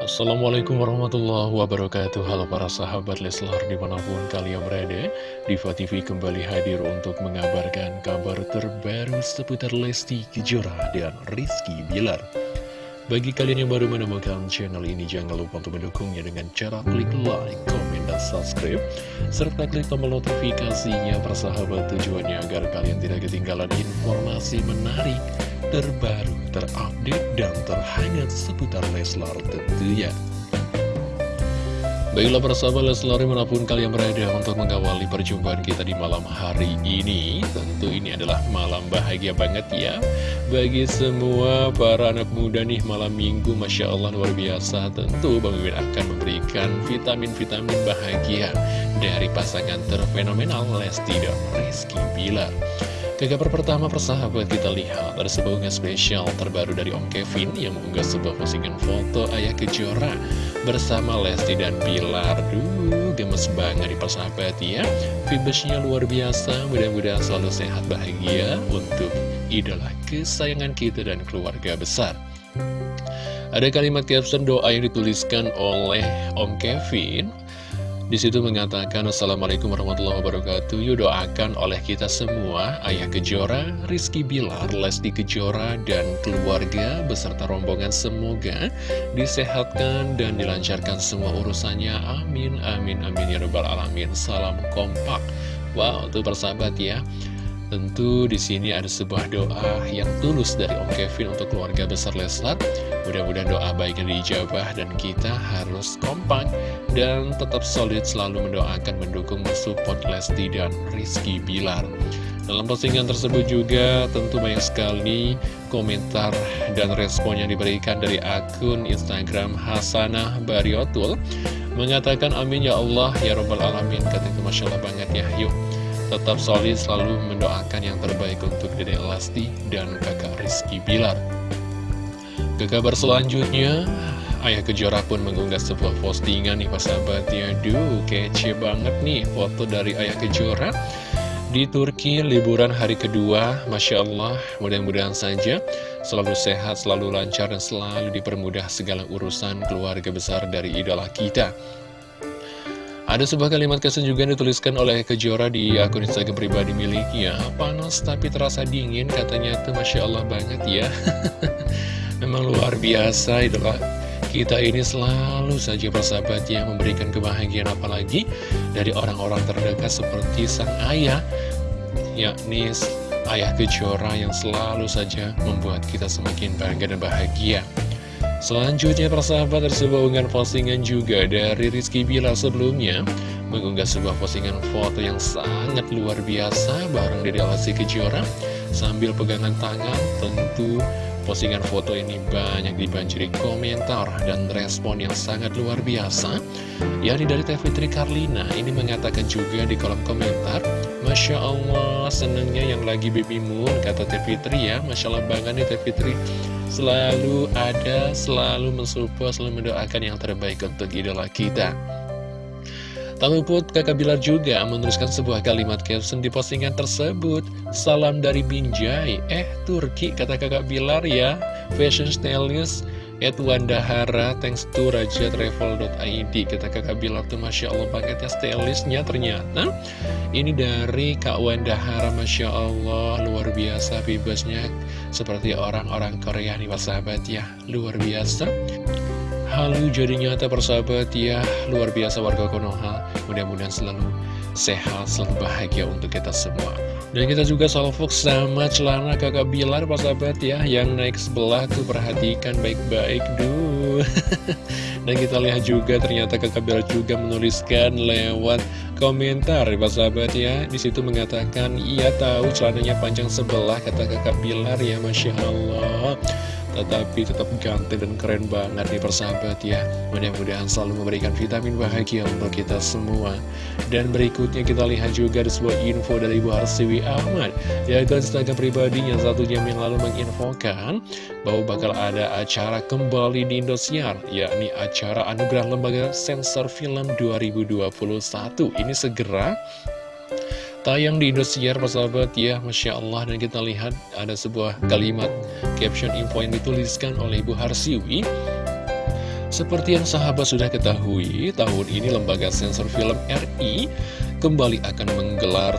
Assalamualaikum warahmatullahi wabarakatuh. Halo para sahabat Leslar di mana pun kalian berada Diva TV kembali hadir untuk mengabarkan kabar terbaru seputar Lesti Kejora dan Rizky Bilar Bagi kalian yang baru menemukan channel ini jangan lupa untuk mendukungnya dengan cara klik like, komen, dan subscribe Serta klik tombol notifikasinya persahabat tujuannya agar kalian tidak ketinggalan informasi menarik terbaru, terupdate, dan terhangat seputar Leslar tentunya. Baiklah persahabat Leslar mana pun kalian berada untuk mengawali perjumpaan kita di malam hari ini. Tentu ini adalah malam bahagia banget ya. Bagi semua para anak muda nih malam minggu Masya Allah luar biasa. Tentu Bang Mimin akan memberikan vitamin-vitamin bahagia Dari pasangan terfenomenal Lesti dan Rizky Bilar ke kabar pertama persahabat kita lihat ada sebuah unggahan spesial terbaru dari Om Kevin yang mengunggah sebuah postingan foto ayah kejora bersama Lesti dan Bilar. Duh, gemes banget di persahabat ya. Vibesnya luar biasa, mudah-mudahan selalu sehat bahagia untuk idola kesayangan kita dan keluarga besar. Ada kalimat caption doa yang dituliskan oleh Om Kevin di situ mengatakan Assalamualaikum warahmatullahi wabarakatuh. Yuk doakan oleh kita semua Ayah Kejora, Rizky Bilar, Lesti Kejora dan keluarga beserta rombongan semoga disehatkan dan dilancarkan semua urusannya. Amin, amin, amin ya rabbal alamin. Salam kompak. Wow, tuh persahabat ya Tentu di sini ada sebuah doa yang tulus dari Om Kevin untuk keluarga besar Leslar. Mudah-mudahan doa baiknya dijabah dan kita harus kompak dan tetap solid selalu mendoakan, mendukung, mensupport Lesti dan Rizky Bilar. Dalam postingan tersebut juga tentu banyak sekali komentar dan respon yang diberikan dari akun Instagram Hasanah Bariotul mengatakan amin ya Allah ya robbal alamin kata itu Masya Allah banget ya yuk tetap solid selalu mendoakan yang terbaik untuk Dede Elasti dan kakak Rizky Bilar. Ke kabar selanjutnya, Ayah Kejora pun mengunggah sebuah postingan nih pas sahabatnya. Duh, kece banget nih foto dari Ayah Kejora. Di Turki, liburan hari kedua, Masya Allah, mudah-mudahan saja selalu sehat, selalu lancar, dan selalu dipermudah segala urusan keluarga besar dari idola kita. Ada sebuah kalimat yang dituliskan oleh Kejora di akun Instagram pribadi miliknya. Panas tapi terasa dingin katanya. Itu Masya Allah banget ya. Memang luar biasa itulah kita ini selalu saja bersahabat yang memberikan kebahagiaan apalagi dari orang-orang terdekat seperti sang ayah yakni ayah Kejora yang selalu saja membuat kita semakin bangga dan bahagia Selanjutnya persahabat ada sebuah unggahan postingan juga dari Rizky Bila sebelumnya. Mengunggah sebuah postingan foto yang sangat luar biasa bareng Dede Lesti Kejora. Sambil pegangan tangan tentu postingan foto ini banyak dibanjiri komentar dan respon yang sangat luar biasa. Yakni dari Teh Fitri Karlina ini mengatakan juga di kolom komentar Masya Allah senengnya yang lagi baby moon kata Teh Fitri ya. Masya Allah banget nih Teh Fitri selalu ada, selalu mensupport, selalu mendoakan yang terbaik untuk idola kita. Tak luput, kakak Bilar juga menuliskan sebuah kalimat caption di postingan tersebut. Salam dari Binjai. Eh, Turki, kata kakak Bilar ya. Fashion stylist At Wandahara, thanks to rajatravel.id Kata kakak Bilar tuh Masya Allah paketnya stylistnya ternyata. Ini dari Kak Wandahara Masya Allah Luar biasa bebasnya. Seperti orang-orang Korea nih Pak sahabat ya. Luar biasa. Halo jadi nyata persahabat ya. Luar biasa warga Konoha Mudah-mudahan selalu sehat, selalu bahagia untuk kita semua. Dan kita juga salvok sama celana kakak Bilar Pak sahabat ya Yang naik sebelah tuh perhatikan baik-baik Duh. Dan kita lihat juga ternyata kakak Bilar juga menuliskan lewat komentar Pak sahabat ya. Di situ mengatakan ia tahu celananya panjang sebelah kata kakak Bilar ya Masya Allah tetapi tetap ganteng dan keren banget nih persahabat ya. Mudah-mudahan selalu memberikan vitamin bahagia untuk kita semua. Dan berikutnya kita lihat juga ada sebuah info dari Ibu Harsiwi Ahmad. Akun Instagram pribadinya satu jam yang lalu menginfokan Bahwa bakal ada acara kembali di Indosiar Yakni acara Anugerah Lembaga Sensor Film 2021 Ini segera tayang di Indosiar persahabat ya Masya Allah. Dan kita lihat ada sebuah kalimat caption info yang dituliskan oleh Ibu Harsiwi. Seperti yang sahabat sudah ketahui, tahun ini Lembaga Sensor Film RI kembali akan menggelar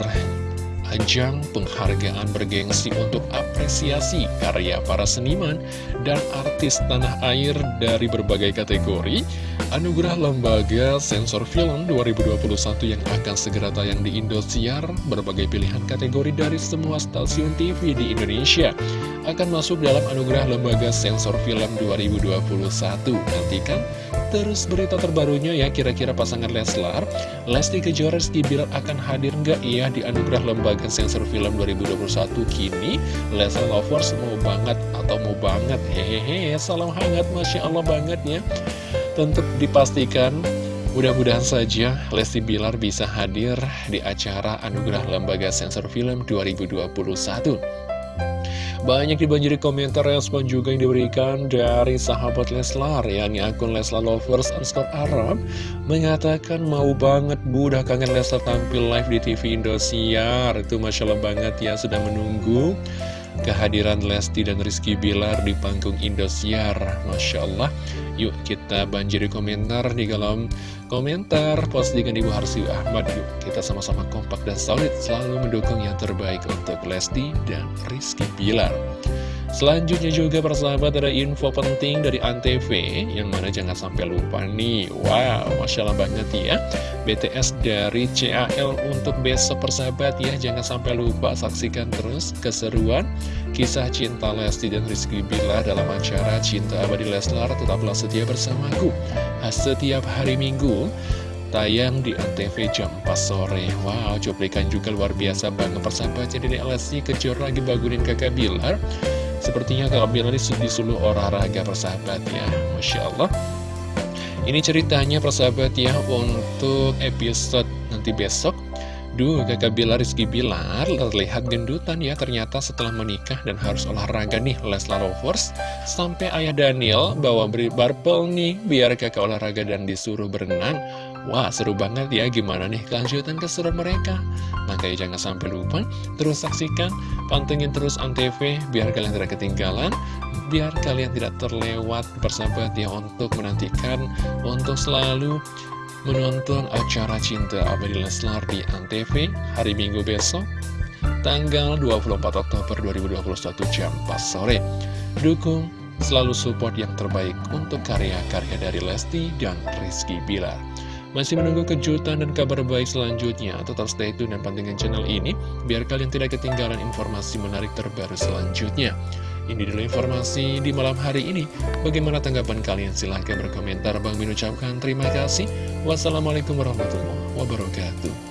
ajang penghargaan bergengsi untuk apresiasi karya para seniman dan artis tanah air dari berbagai kategori Anugerah Lembaga Sensor Film 2021 yang akan segera tayang di Indosiar berbagai pilihan kategori dari semua stasiun TV di Indonesia akan masuk dalam Anugerah Lembaga Sensor Film 2021 nantikan terus berita terbarunya ya kira-kira pasangan Leslar. Lesti Kejora Rizky Bilar akan hadir nggak? Ya di Anugerah Lembaga Sensor Film 2021 kini. Leslar Lovers mau banget atau mau banget? Hehehe salam hangat Masya Allah banget ya. Tentu dipastikan mudah-mudahan saja Lesti Bilar bisa hadir di acara Anugerah Lembaga Sensor Film 2021 banyak dibanjiri komentar respon juga yang diberikan dari sahabat Leslar yakni akun Leslar Lovers underscore Arab mengatakan mau banget bu udah kangen Leslar tampil live di TV Indosiar. Itu Masya Allah banget ya sudah menunggu kehadiran Lesti dan Rizky Bilar di panggung Indosiar. Masya Allah Yuk kita banjiri komentar di kolom komentar. Postingan Ibu Harsi Ahmad. Yuk kita sama-sama kompak dan solid. Selalu mendukung yang terbaik untuk Lesti dan Rizky Bilar. Selanjutnya juga persahabat ada info penting dari Antv Yang mana jangan sampai lupa nih. Wow, Masya Allah banget ya. BTS dari CAL untuk besok persahabat ya. Jangan sampai lupa saksikan terus keseruan Kisah cinta Lesti dan Rizky Bila dalam acara Cinta Abadi Leslar Tetaplah bersamaku. Setiap hari Minggu tayang di Antv jam 4 sore. Wow, cuplikan juga luar biasa banget. Persahabat Jadi Lesti kecil lagi bangunin kakak Bilar. Sepertinya Kak Bilar ini disuruh olahraga persahabat ya Masya Allah. Ini ceritanya persahabat ya Untuk episode nanti besok Duh, kakak Bilar Rizky Bilar terlihat gendutan ya ternyata setelah menikah dan harus olahraga nih Leslar Lovers. Sampai ayah Daniel bawa beri barbel nih biar kakak olahraga dan disuruh berenang. Wah seru banget ya gimana nih kelanjutan keseruan mereka? Makanya jangan sampai lupa terus saksikan pantengin terus Antv biar kalian tidak ketinggalan Biar kalian tidak terlewat bersahabat ya untuk menantikan Untuk selalu menonton acara Cinta Abadi Leslar di Antv hari Minggu besok Tanggal 24 Oktober 2021 jam 4 sore Dukung selalu support yang terbaik untuk karya-karya dari Lesti dan Rizky Bilar masih menunggu kejutan dan kabar baik selanjutnya? Tetap stay tune dan pantengin channel ini, biar kalian tidak ketinggalan informasi menarik terbaru selanjutnya. Ini dulu informasi di malam hari ini. Bagaimana tanggapan kalian? Silahkan berkomentar. Bang Min ucapkan terima kasih. Wassalamualaikum warahmatullahi wabarakatuh.